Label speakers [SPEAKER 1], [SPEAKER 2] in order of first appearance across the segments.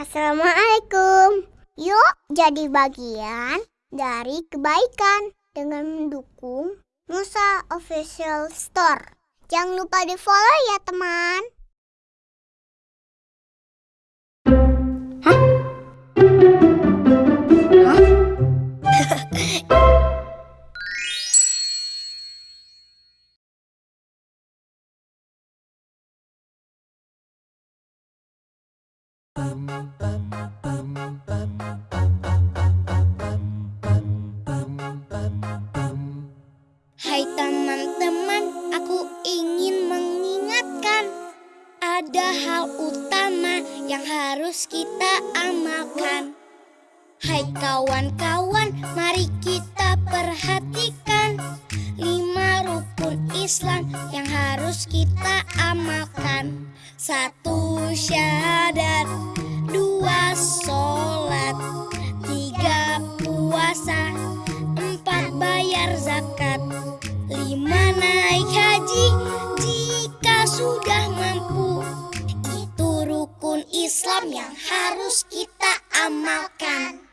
[SPEAKER 1] Assalamualaikum. Yuk jadi bagian dari kebaikan dengan mendukung Musa Official Store. Jangan lupa di follow ya teman.
[SPEAKER 2] Hai teman-teman, aku ingin mengingatkan Ada hal utama yang harus kita amalkan. Hai kawan-kawan, mari kita perhatikan Lima rukun Islam yang harus kita amalkan. Satu syahadat, dua sholat Tiga puasa, empat bayar zakat Lima naik haji jika sudah mampu. Itu rukun Islam yang harus kita amalkan.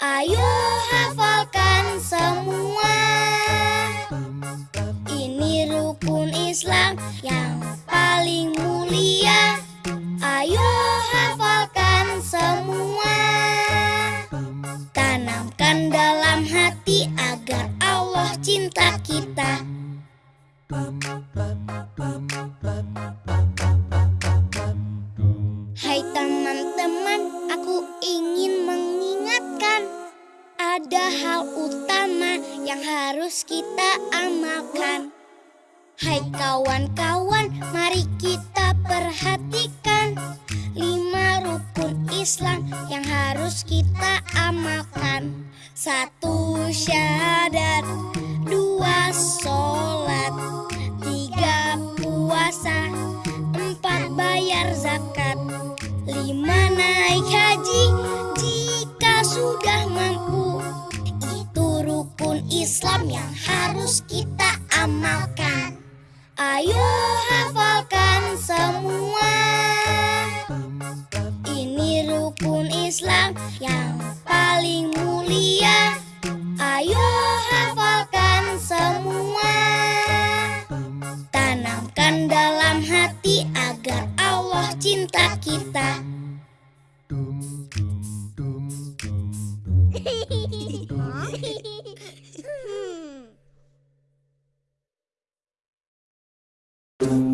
[SPEAKER 2] Ayo hafalkan Islam yang paling mulia. Ayo hafalkan semua. Tanamkan dalam hati agar Allah cinta kita. Hai teman-teman, aku ingin mengingatkan. Ada hal utama yang harus kita amalkan Hai kawan-kawan, mari kita perhatikan Lima rukun Islam yang harus kita amalkan. Satu syahadat, dua sholat. Tiga puasa, empat bayar zakat. Lima naik haji jika sudah mampu Ayo hafalkan semua. Ini rukun Islam yang paling mulia. Ayo hafalkan semua. Tanamkan dalam hati agar Allah cinta kita.
[SPEAKER 1] you